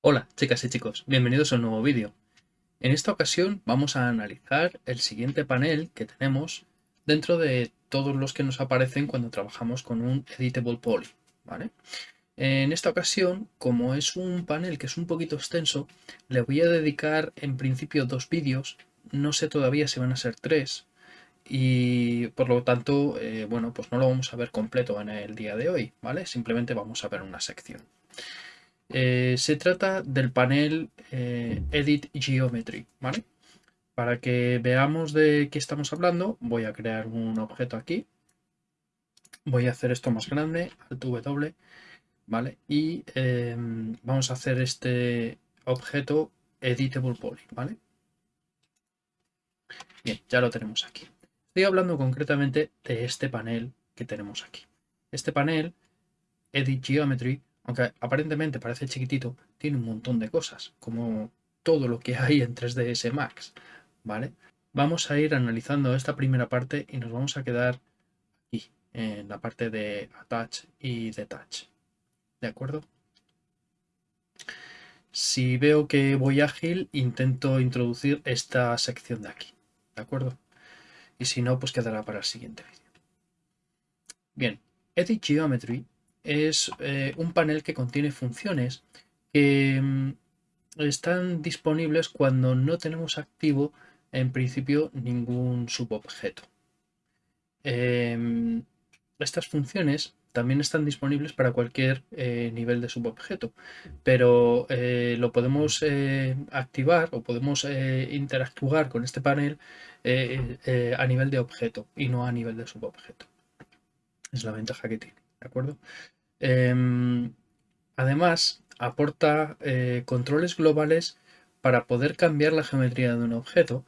Hola chicas y chicos, bienvenidos a un nuevo vídeo. En esta ocasión vamos a analizar el siguiente panel que tenemos dentro de todos los que nos aparecen cuando trabajamos con un Editable Poly. ¿vale? En esta ocasión, como es un panel que es un poquito extenso, le voy a dedicar en principio dos vídeos, no sé todavía si van a ser tres, y por lo tanto, eh, bueno, pues no lo vamos a ver completo en el día de hoy, ¿vale? Simplemente vamos a ver una sección. Eh, se trata del panel eh, Edit Geometry, ¿vale? Para que veamos de qué estamos hablando, voy a crear un objeto aquí. Voy a hacer esto más grande, Alt W, ¿vale? Y em, vamos a hacer este objeto Editable Poly, ¿vale? Bien, ya lo tenemos aquí. Estoy hablando concretamente de este panel que tenemos aquí. Este panel, Edit Geometry, aunque aparentemente parece chiquitito, tiene un montón de cosas, como todo lo que hay en 3ds Max, ¿vale? Vamos a ir analizando esta primera parte y nos vamos a quedar aquí, en la parte de Attach y Detach, ¿de acuerdo? Si veo que voy ágil, intento introducir esta sección de aquí, ¿de acuerdo? Y si no, pues quedará para el siguiente vídeo. Bien, Edit Geometry es eh, un panel que contiene funciones que mm, están disponibles cuando no tenemos activo en principio ningún subobjeto. Em, estas funciones también están disponibles para cualquier eh, nivel de subobjeto, pero eh, lo podemos activar o podemos interactuar con este panel a nivel de objeto y no a nivel de subobjeto. Es la ventaja que tiene, ¿de acuerdo? Em, además, aporta eh, controles globales para poder cambiar la geometría de un objeto.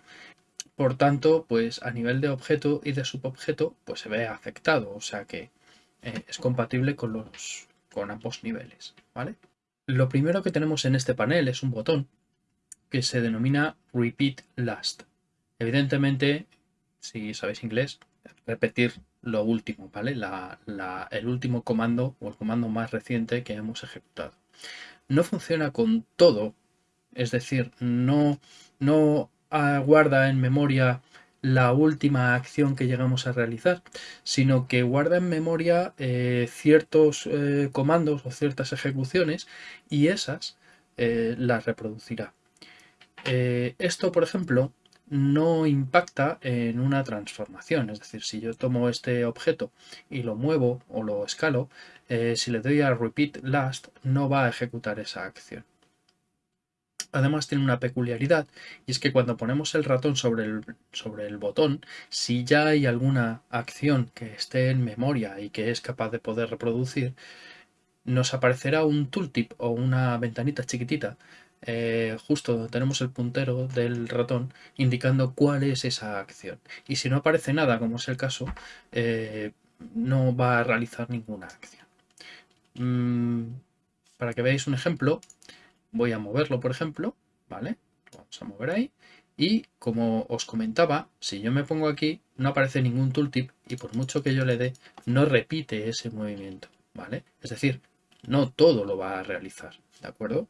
Por tanto, pues a nivel de objeto y de subobjeto, pues se ve afectado, o sea que eh, es compatible con, los, con ambos niveles. ¿vale? Lo primero que tenemos en este panel es un botón que se denomina Repeat Last. Evidentemente, si sabéis inglés, repetir lo último, ¿vale? el último comando o el comando más reciente que hemos ejecutado. No funciona con todo, es decir, no, no guarda en memoria la última acción que llegamos a realizar, sino que guarda en memoria eh, ciertos eh, comandos o ciertas ejecuciones y esas eh, las reproducirá. esto, por ejemplo, no impacta en una transformación. Es decir, si yo tomo este objeto y lo muevo o lo escalo, si le doy a repeat last no va a ejecutar esa acción. Además tiene una peculiaridad y es que cuando ponemos el ratón sobre el, sobre el botón, si ya hay alguna acción que esté en memoria y que es capaz de poder reproducir, nos aparecerá un tooltip o una ventanita chiquitita eh, justo donde tenemos el puntero del ratón indicando cuál es esa acción. Y si no aparece nada, como es el caso, eh, no va a realizar ninguna acción. Mm, para que veáis un ejemplo, voy a moverlo, por ejemplo, ¿vale? Vamos a mover ahí. Y como os comentaba, si yo me pongo aquí, no aparece ningún tooltip y por mucho que yo le dé, no repite ese movimiento, ¿vale? Es decir, no todo lo va a realizar, ¿de acuerdo?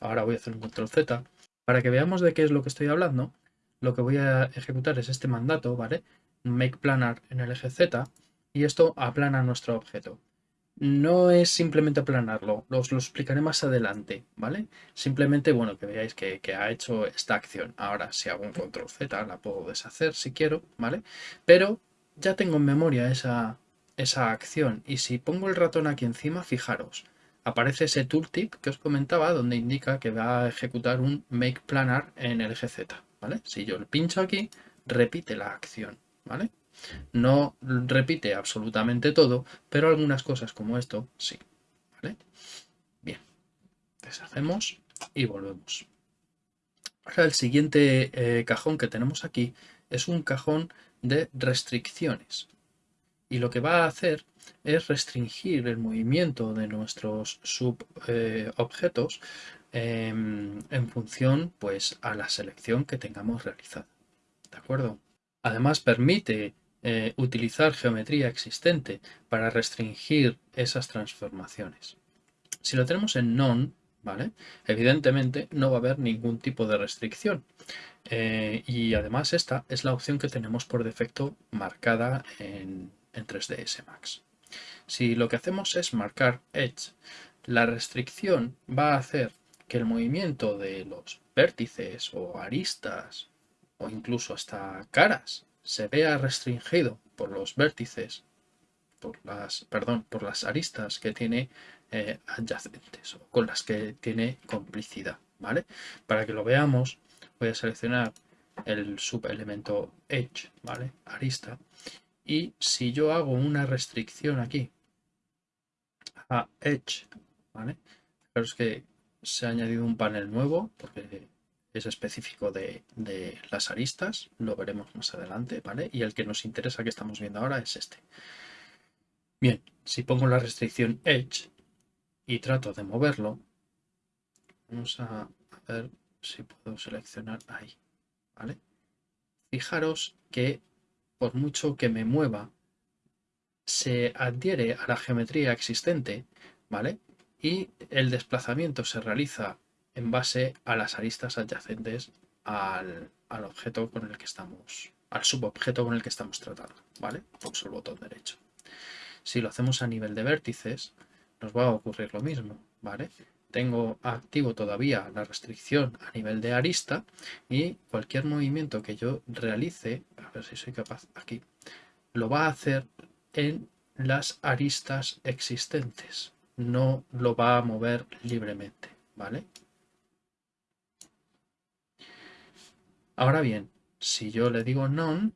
Ahora voy a hacer un control Z. Para que veamos de qué es lo que estoy hablando, lo que voy a ejecutar es este mandato, ¿vale? Make planar en el eje Z y esto aplana nuestro objeto. No es simplemente aplanarlo, os lo explicaré más adelante, ¿vale? Simplemente, bueno, que veáis que, ha hecho esta acción. Ahora, si hago un control Z, la puedo deshacer si quiero, ¿vale? Pero ya tengo en memoria esa, esa acción y si pongo el ratón aquí encima, fijaros, aparece ese tooltip que os comentaba donde indica que va a ejecutar un make planar en el eje Z, ¿vale? Si yo le pincho aquí, repite la acción, ¿vale? No repite absolutamente todo, pero algunas cosas como esto sí. Bien, deshacemos y volvemos. Ahora el siguiente eh, cajón que tenemos aquí es un cajón de restricciones, y lo que va a hacer es restringir el movimiento de nuestros subobjetos eh, en función pues, a la selección que tengamos realizada. ¿De acuerdo? Además permite eh, utilizar geometría existente para restringir esas transformaciones. Si lo tenemos en non, ¿vale? Evidentemente no va a haber ningún tipo de restricción. Eh, y además esta es la opción que tenemos por defecto marcada en, en 3ds Max. Si lo que hacemos es marcar Edge, la restricción va a hacer que el movimiento de los vértices o aristas o incluso hasta caras se vea restringido por los vértices, por las, perdón, por las aristas que tiene eh, adyacentes o con las que tiene complicidad, ¿vale? Para que lo veamos, voy a seleccionar el subelemento edge, ¿vale? Arista. Y si yo hago una restricción aquí a edge, ¿vale? Fijaros que se ha añadido un panel nuevo porque es específico de, de, las aristas, lo veremos más adelante, ¿vale? Y el que nos interesa que estamos viendo ahora es este. Bien, si pongo la restricción Edge y trato de moverlo, vamos a ver si puedo seleccionar ahí, ¿vale? Fijaros que por mucho que me mueva, se adhiere a la geometría existente, ¿vale? Y el desplazamiento se realiza en base a las aristas adyacentes al, objeto con el que estamos, al subobjeto con el que estamos tratando, ¿vale? Pulso el botón derecho. Si lo hacemos a nivel de vértices, nos va a ocurrir lo mismo, ¿vale? Tengo activo todavía la restricción a nivel de arista y cualquier movimiento que yo realice, a ver si soy capaz aquí, lo va a hacer en las aristas existentes, no lo va a mover libremente, ¿vale? Ahora bien, si yo le digo non,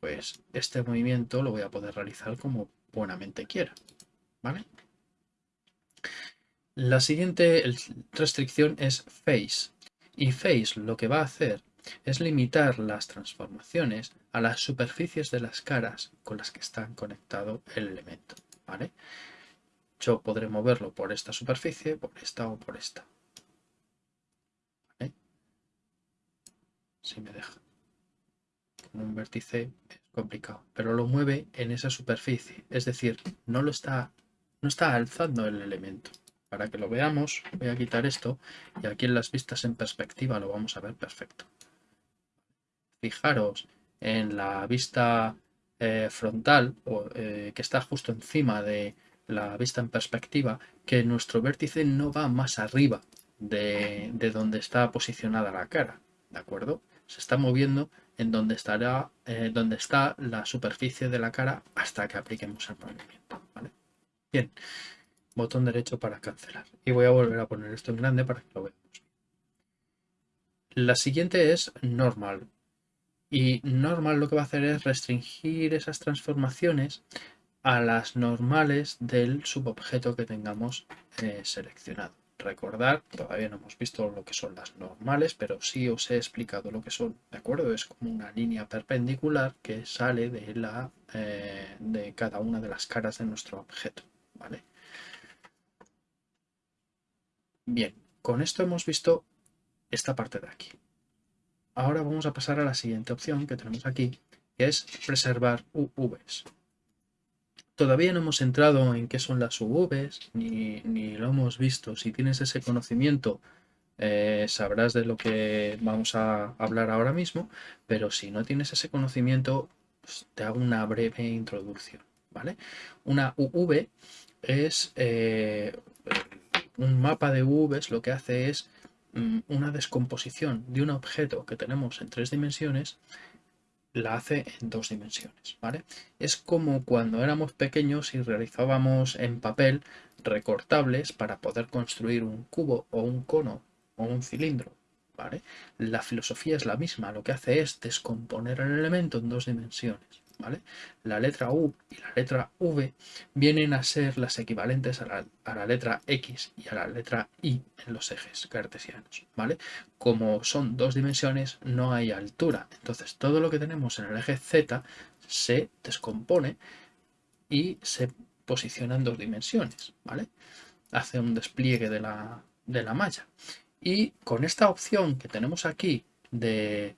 pues este movimiento lo voy a poder realizar como buenamente quiera. ¿Vale? La siguiente restricción es face. Y face lo que va a hacer es limitar las transformaciones a las superficies de las caras con las que está conectado el elemento. Yo podré moverlo por esta superficie, por esta o por esta. Si me deja. Con un vértice es complicado, pero lo mueve en esa superficie, es decir, no lo está, no está alzando el elemento. Para que lo veamos, voy a quitar esto y aquí en las vistas en perspectiva lo vamos a ver perfecto. Fijaros en la vista eh, frontal o, eh, que está justo encima de la vista en perspectiva que nuestro vértice no va más arriba de, de donde está posicionada la cara, ¿de acuerdo? Se está moviendo en donde, estará, eh, donde está la superficie de la cara hasta que apliquemos el movimiento. Bien, botón derecho para cancelar. Y voy a volver a poner esto en grande para que lo veamos. La siguiente es normal. Y normal lo que va a hacer es restringir esas transformaciones a las normales del subobjeto que tengamos eh, seleccionado recordar, todavía no hemos visto lo que son las normales, pero sí os he explicado lo que son, ¿de acuerdo? Es como una línea perpendicular que sale de, la, eh, de cada una de las caras de nuestro objeto, ¿vale? Bien, con esto hemos visto esta parte de aquí. Ahora vamos a pasar a la siguiente opción que tenemos aquí, que es preservar UVs. Todavía no hemos entrado en qué son las UVs, ni, lo hemos visto. Si tienes ese conocimiento, eh, sabrás de lo que vamos a hablar ahora mismo, pero si no tienes ese conocimiento, pues te hago una breve introducción. ¿vale? Una UV es eh, un mapa de UVs, lo que hace es mm, una descomposición de un objeto que tenemos en tres dimensiones la hace en dos dimensiones, ¿vale? Es como cuando éramos pequeños y realizábamos en papel recortables para poder construir un cubo o un cono o un cilindro, ¿vale? La filosofía es la misma, lo que hace es descomponer el elemento en dos dimensiones. La letra U y la letra V vienen a ser las equivalentes a la, letra X y a la letra Y en los ejes cartesianos, ¿vale? Como son dos dimensiones, no hay altura. Entonces, todo lo que tenemos en el eje Z se descompone y se posiciona en dos dimensiones, ¿vale? Hace un despliegue de la, de la malla. Y con esta opción que tenemos aquí de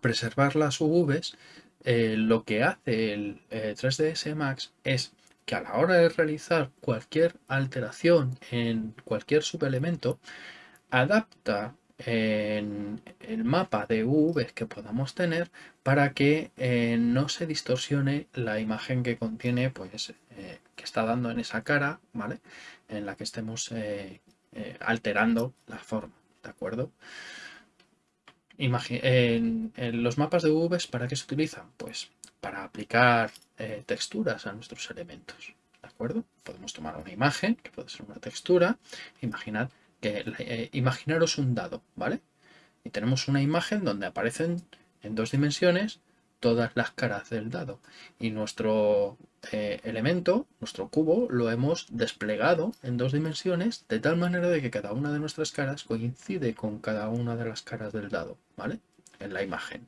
preservar las UVs, eh, lo que hace el 3ds Max es que a la hora de realizar cualquier alteración en cualquier subelemento, adapta en el mapa de UV que podamos tener para que eh, no se distorsione la imagen que contiene, pues, eh, que está dando en esa cara, ¿vale? En la que estemos eh, alterando la forma, ¿de acuerdo? En, los mapas de UV, ¿para qué se utilizan? Pues para aplicar texturas a nuestros elementos, ¿de acuerdo? Podemos tomar una imagen, que puede ser una textura, imaginad que eh, imaginaros un dado, ¿vale? Y tenemos una imagen donde aparecen en dos dimensiones todas las caras del dado. Y nuestro eh, elemento, nuestro cubo, lo hemos desplegado en dos dimensiones de tal manera de que cada una de nuestras caras coincide con cada una de las caras del dado, ¿vale? En la imagen.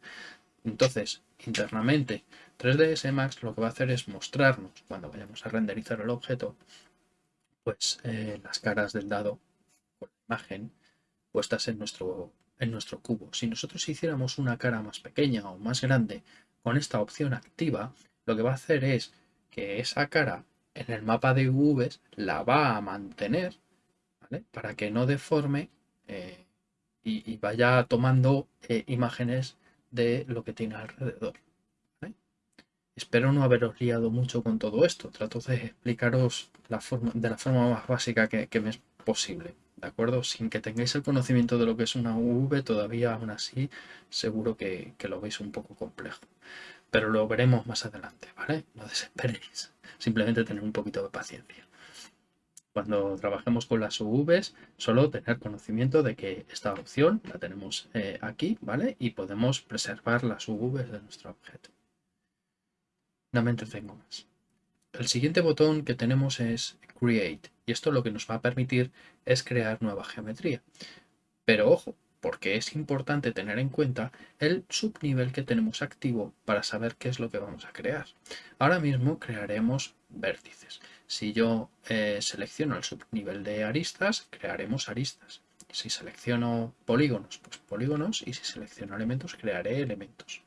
Entonces, internamente, 3ds Max lo que va a hacer es mostrarnos, cuando vayamos a renderizar el objeto, pues eh, las caras del dado imagen puestas en nuestro, en nuestro cubo. Si nosotros hiciéramos una cara más pequeña o más grande con esta opción activa, lo que va a hacer es que esa cara en el mapa de UVs la va a mantener para que no deforme eh, y, vaya tomando eh, imágenes de lo que tiene alrededor. Espero no haberos liado mucho con todo esto. Trato de explicaros la forma, de la forma más básica que, me es posible. ¿de acuerdo? Sin que tengáis el conocimiento de lo que es una UV, todavía aún así seguro que, lo veis un poco complejo. Pero lo veremos más adelante, ¿vale? No desesperéis, simplemente tener un poquito de paciencia. Cuando trabajemos con las UVs, solo tener conocimiento de que esta opción la tenemos eh, aquí, ¿vale? Y podemos preservar las UVs de nuestro objeto. No me entretengo más. El siguiente botón que tenemos es Create y esto lo que nos va a permitir es crear nueva geometría. Pero ojo, porque es importante tener en cuenta el subnivel que tenemos activo para saber qué es lo que vamos a crear. Ahora mismo crearemos vértices. Si yo eh, selecciono el subnivel de aristas, crearemos aristas. Si selecciono polígonos, pues polígonos. Y si selecciono elementos, crearé elementos.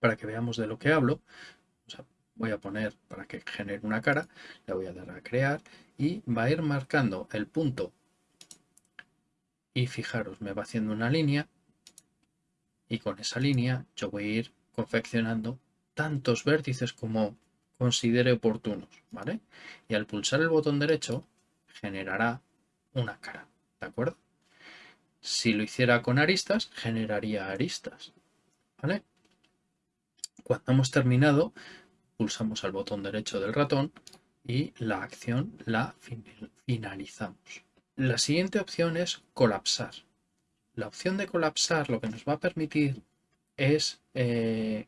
Para que veamos de lo que hablo, voy a poner para que genere una cara, le voy a dar a crear y va a ir marcando el punto y fijaros, me va haciendo una línea y con esa línea yo voy a ir confeccionando tantos vértices como considere oportunos, ¿vale? Y al pulsar el botón derecho generará una cara, ¿de acuerdo? Si lo hiciera con aristas, generaría aristas, ¿vale? Cuando hemos terminado, pulsamos al botón derecho del ratón y la acción la finalizamos. La siguiente opción es colapsar. La opción de colapsar lo que nos va a permitir es, eh,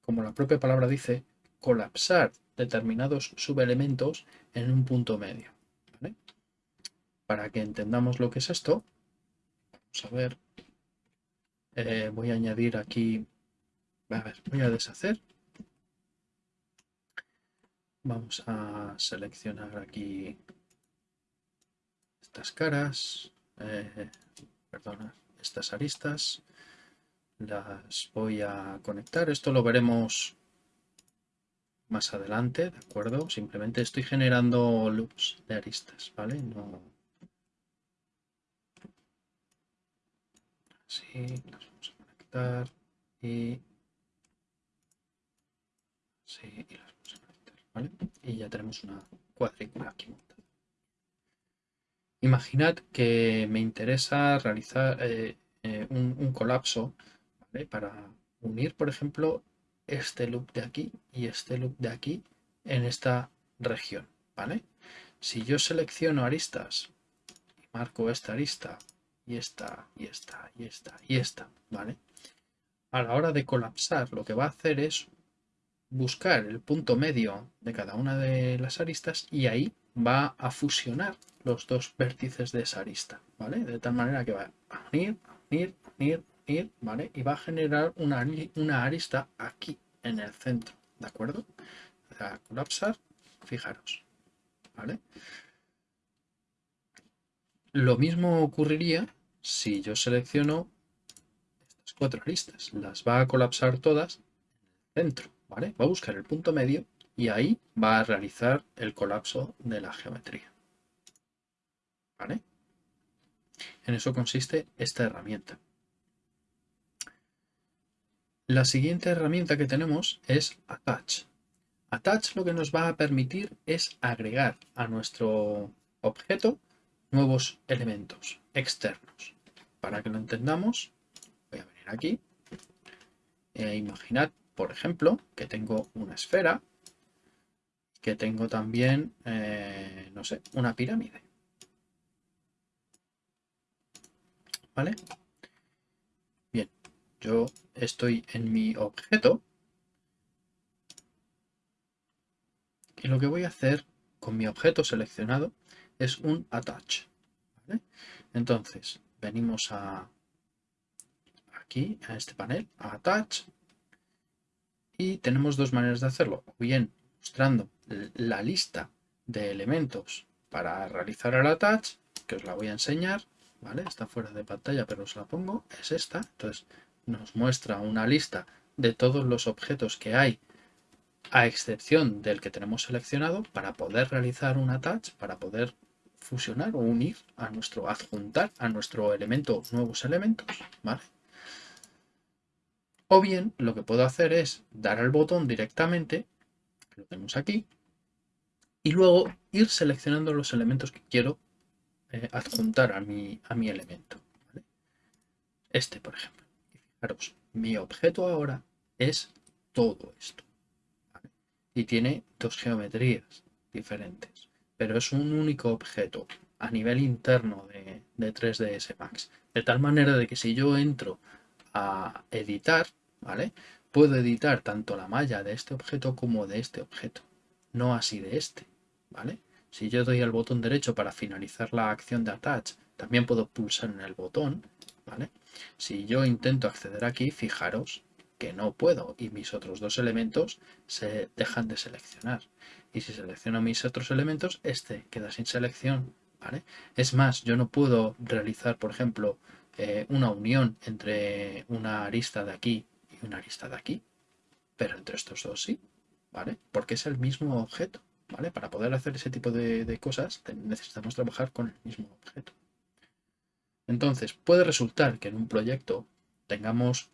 como la propia palabra dice, colapsar determinados subelementos en un punto medio. Para que entendamos lo que es esto, vamos a ver, eh, voy a añadir aquí, a ver, voy a deshacer Vamos a seleccionar aquí estas caras, eh, perdona, estas aristas. Las voy a conectar. Esto lo veremos más adelante, ¿de acuerdo? Simplemente estoy generando loops de aristas, ¿vale? No... Así, las vamos a conectar y... Sí, y las y ya tenemos una cuadrícula aquí. Imaginad que me interesa realizar eh, eh, un, colapso para unir, por ejemplo, este loop de aquí y este loop de aquí en esta región. ¿vale? Si yo selecciono aristas marco esta arista y esta y esta y esta y esta, ¿vale? A la hora de colapsar lo que va a hacer es buscar el punto medio de cada una de las aristas y ahí va a fusionar los dos vértices de esa arista, ¿vale? De tal manera que va a unir, unir, unir, unir, ¿vale? Y va a generar una, una arista aquí en el centro, ¿de acuerdo? A colapsar, fijaros, ¿vale? Lo mismo ocurriría si yo selecciono estas cuatro aristas. Las va a colapsar todas en el centro, ¿vale? Va a buscar el punto medio y ahí va a realizar el colapso de la geometría. En eso consiste esta herramienta. La siguiente herramienta que tenemos es Attach. Attach lo que nos va a permitir es agregar a nuestro objeto nuevos elementos externos. Para que lo entendamos, voy a venir aquí. E imaginad, por ejemplo, que tengo una esfera, que tengo también, eh, no sé, una pirámide. ¿Vale? Bien, yo estoy en mi objeto y lo que voy a hacer con mi objeto seleccionado es un attach. Entonces, venimos aquí, a este panel, a attach, y tenemos dos maneras de hacerlo. Bien mostrando la lista de elementos para realizar el attach, que os la voy a enseñar, ¿vale? Está fuera de pantalla, pero os la pongo, es esta. Entonces, nos muestra una lista de todos los objetos que hay a excepción del que tenemos seleccionado para poder realizar un attach, para poder fusionar o unir a nuestro, adjuntar a nuestro elemento nuevos elementos, ¿vale? O bien lo que puedo hacer es dar al botón directamente, lo tenemos aquí, y luego ir seleccionando los elementos que quiero eh, adjuntar a mi, a mi elemento. Este, por ejemplo. Fijaros, mi objeto ahora es todo esto. Y tiene dos geometrías diferentes pero es un único objeto a nivel interno de, 3ds Max. De tal manera de que si yo entro a editar, ¿vale? Puedo editar tanto la malla de este objeto como de este objeto, no así de este, ¿vale? Si yo doy al botón derecho para finalizar la acción de attach, también puedo pulsar en el botón, ¿vale? Si yo intento acceder aquí, fijaros que no puedo y mis otros dos elementos se dejan de seleccionar y si selecciono mis otros elementos, este queda sin selección. ¿vale? Es más, yo no puedo realizar, por ejemplo, eh, una unión entre una arista de aquí y una arista de aquí, pero entre estos dos sí, ¿vale? Porque es el mismo objeto, Para poder hacer ese tipo de, cosas necesitamos trabajar con el mismo objeto. Entonces, puede resultar que en un proyecto tengamos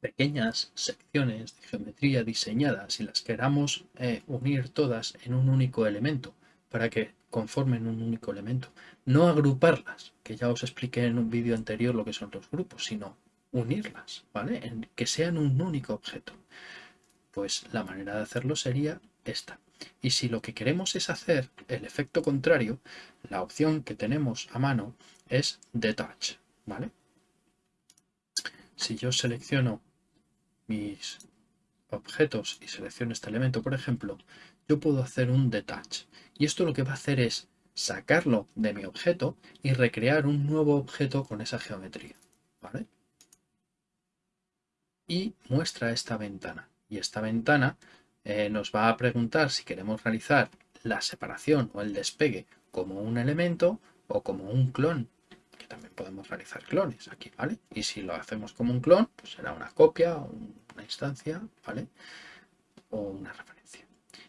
pequeñas secciones de geometría diseñadas y las queramos eh, unir todas en un único elemento para que conformen un único elemento. No agruparlas, que ya os expliqué en un vídeo anterior lo que son los grupos, sino unirlas, ¿vale? Que sean un único objeto. Pues la manera de hacerlo sería esta. Y si lo que queremos es hacer el efecto contrario, la opción que tenemos a mano es Detach, ¿vale? Si yo selecciono mis objetos y selecciono este elemento, por ejemplo, yo puedo hacer un detach. Y esto lo que va a hacer es sacarlo de mi objeto y recrear un nuevo objeto con esa geometría. ¿vale? Y muestra esta ventana. Y esta ventana eh, nos va a preguntar si queremos realizar la separación o el despegue como un elemento o como un clon también podemos realizar clones aquí, ¿vale? Y si lo hacemos como un clon, pues será una copia, una instancia, ¿vale? O una referencia.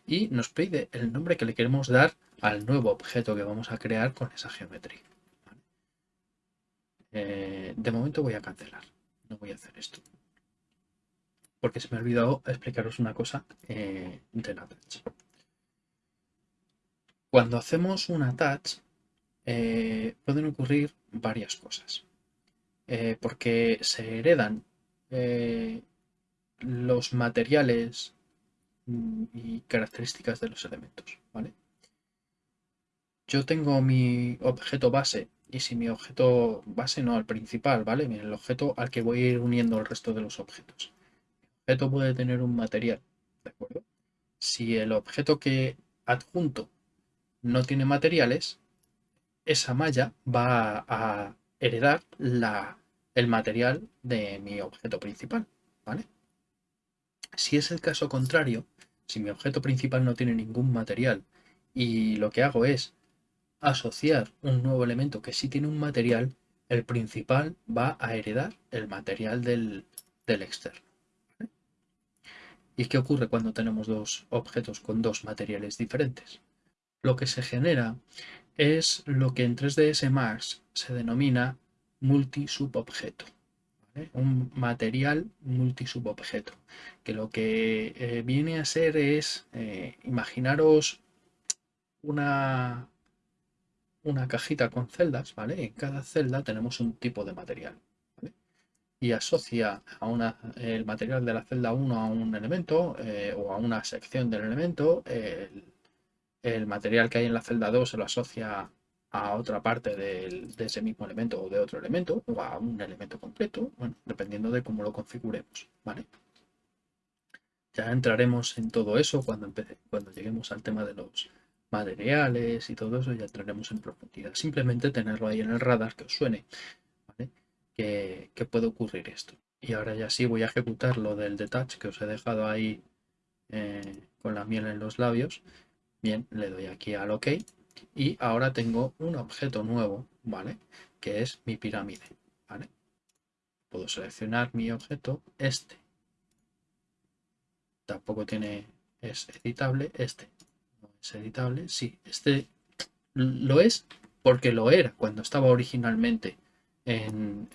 Y nos pide el nombre que le queremos dar al nuevo objeto que vamos a crear con esa geometría. Eh, de momento voy a cancelar, no voy a hacer esto. Porque se me ha olvidado explicaros una cosa eh, de la attach. Cuando hacemos un attach, eh, pueden ocurrir varias cosas. Eh, porque se heredan eh, los materiales y características de los elementos. ¿vale? Yo tengo mi objeto base y si mi objeto base no al principal, ¿vale? El objeto al que voy a ir uniendo el resto de los objetos. Objeto puede tener un material, ¿de acuerdo? Si el objeto que adjunto no tiene materiales, esa malla va a heredar el material de mi objeto principal, ¿vale? Si es el caso contrario, si mi objeto principal no tiene ningún material y lo que hago es asociar un nuevo elemento que sí tiene un material, el principal va a heredar el material del, externo. ¿Y qué ocurre cuando tenemos dos objetos con dos materiales diferentes? Lo que se genera es lo que en 3ds Max se denomina multisubobjeto. Un material multisubobjeto. Que lo que eh, viene a ser es, eh, imaginaros una, una cajita con celdas, ¿vale? En cada celda tenemos un tipo de material, Y asocia a una, el material de la celda 1 a un elemento eh, o a una sección del elemento. El, material que hay en la celda 2 se lo asocia a otra parte de ese mismo elemento o de otro elemento o a un elemento completo, bueno, dependiendo de cómo lo configuremos, ¿vale? Ya entraremos en todo eso cuando, cuando lleguemos al tema de los materiales y todo eso, ya entraremos en profundidad. Simplemente tenerlo ahí en el radar que os suene, que, puede ocurrir esto. Y ahora ya sí voy a ejecutar lo del detach que os he dejado ahí eh, con la miel en los labios. Bien, le doy aquí al OK y ahora tengo un objeto nuevo, ¿vale? Que es mi pirámide. Puedo seleccionar mi objeto, este. Tampoco tiene, es editable, este es editable. Sí, este lo es porque lo era cuando estaba originalmente en,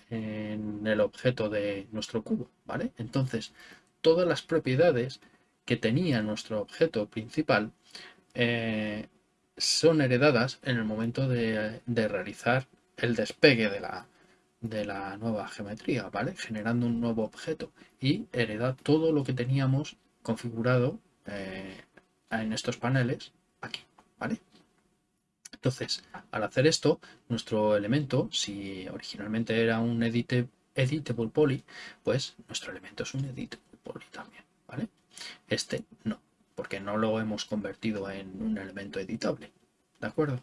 el objeto de nuestro cubo, ¿vale? Entonces, todas las propiedades que tenía nuestro objeto principal eh, son heredadas en el momento de, realizar el despegue de la, de la nueva geometría, ¿vale? Generando un nuevo objeto y hereda todo lo que teníamos configurado eh, en estos paneles aquí, ¿vale? Entonces, al hacer esto, nuestro elemento, si originalmente era un editable poly, pues nuestro elemento es un editable poly también, ¿vale? Este no, porque no lo hemos convertido en un elemento editable, ¿de acuerdo?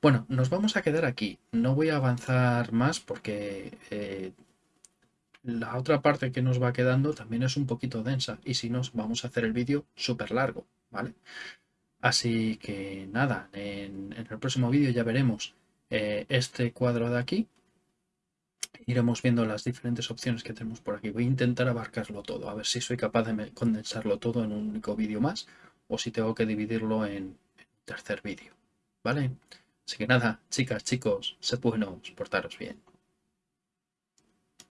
Bueno, nos vamos a quedar aquí. No voy a avanzar más porque eh, la otra parte que nos va quedando también es un poquito densa y si nos vamos a hacer el vídeo súper largo, ¿vale? Así que nada, en, el próximo vídeo ya veremos eh, este cuadro de aquí. Iremos viendo las diferentes opciones que tenemos por aquí. Voy a intentar abarcarlo todo, a ver si soy capaz de condensarlo todo en un único vídeo más o si tengo que dividirlo en, tercer vídeo. ¿Vale? Así que nada, chicas, chicos, sed buenos, portaros bien.